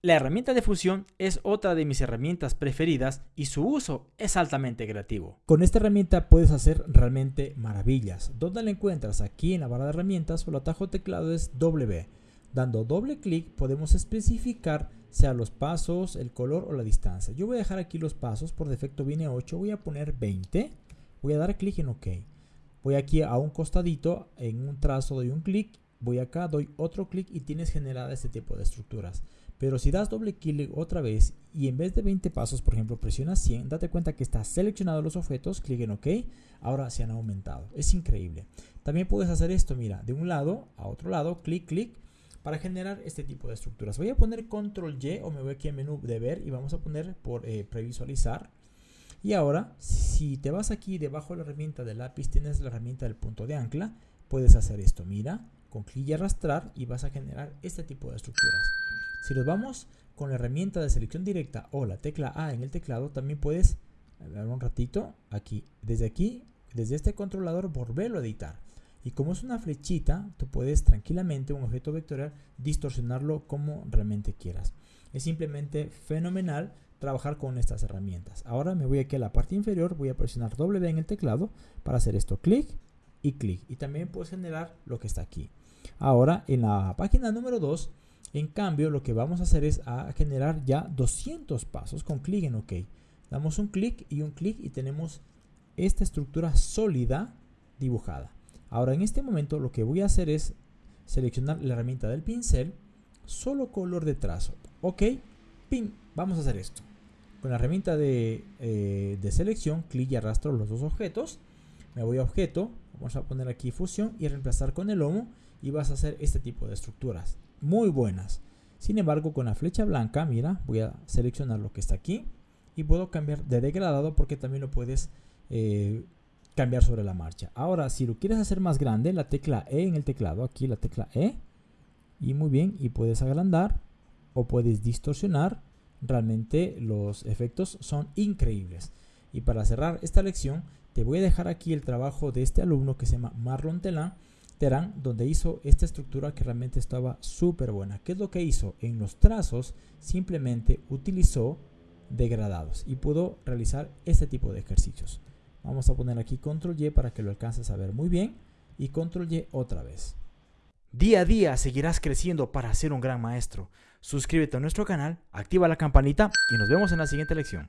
La herramienta de fusión es otra de mis herramientas preferidas y su uso es altamente creativo. Con esta herramienta puedes hacer realmente maravillas. ¿Dónde la encuentras? Aquí en la barra de herramientas o el atajo teclado es W. Dando doble clic podemos especificar sea los pasos, el color o la distancia. Yo voy a dejar aquí los pasos, por defecto viene 8, voy a poner 20. Voy a dar clic en OK. Voy aquí a un costadito, en un trazo doy un clic, voy acá, doy otro clic y tienes generada este tipo de estructuras. Pero si das doble clic otra vez y en vez de 20 pasos, por ejemplo, presionas 100, date cuenta que está seleccionado los objetos, clic en OK, ahora se han aumentado. Es increíble. También puedes hacer esto, mira, de un lado a otro lado, clic, clic, para generar este tipo de estructuras. Voy a poner control Y o me voy aquí al menú de ver y vamos a poner por eh, previsualizar. Y ahora, si te vas aquí debajo de la herramienta del lápiz, tienes la herramienta del punto de ancla, puedes hacer esto. Mira, con clic y arrastrar y vas a generar este tipo de estructuras. Si nos vamos con la herramienta de selección directa o la tecla A en el teclado, también puedes, ver un ratito, aquí, desde aquí, desde este controlador, volverlo a editar. Y como es una flechita, tú puedes tranquilamente un objeto vectorial distorsionarlo como realmente quieras. Es simplemente fenomenal trabajar con estas herramientas. Ahora me voy aquí a la parte inferior, voy a presionar W en el teclado para hacer esto, clic y clic. Y también puedes generar lo que está aquí. Ahora en la página número 2 en cambio, lo que vamos a hacer es a generar ya 200 pasos con clic en OK. Damos un clic y un clic y tenemos esta estructura sólida dibujada. Ahora, en este momento lo que voy a hacer es seleccionar la herramienta del pincel, solo color de trazo. OK, pin, vamos a hacer esto. Con la herramienta de, eh, de selección, clic y arrastro los dos objetos. Me voy a objeto, vamos a poner aquí fusión y reemplazar con el lomo y vas a hacer este tipo de estructuras muy buenas. Sin embargo, con la flecha blanca, mira, voy a seleccionar lo que está aquí y puedo cambiar de degradado porque también lo puedes eh, cambiar sobre la marcha. Ahora, si lo quieres hacer más grande, la tecla E en el teclado, aquí la tecla E, y muy bien, y puedes agrandar o puedes distorsionar. Realmente los efectos son increíbles. Y para cerrar esta lección, te voy a dejar aquí el trabajo de este alumno que se llama Marlon Telan Terán, donde hizo esta estructura que realmente estaba súper buena. ¿Qué es lo que hizo? En los trazos simplemente utilizó degradados y pudo realizar este tipo de ejercicios. Vamos a poner aquí control Y para que lo alcances a ver muy bien y control Y otra vez. Día a día seguirás creciendo para ser un gran maestro. Suscríbete a nuestro canal, activa la campanita y nos vemos en la siguiente lección.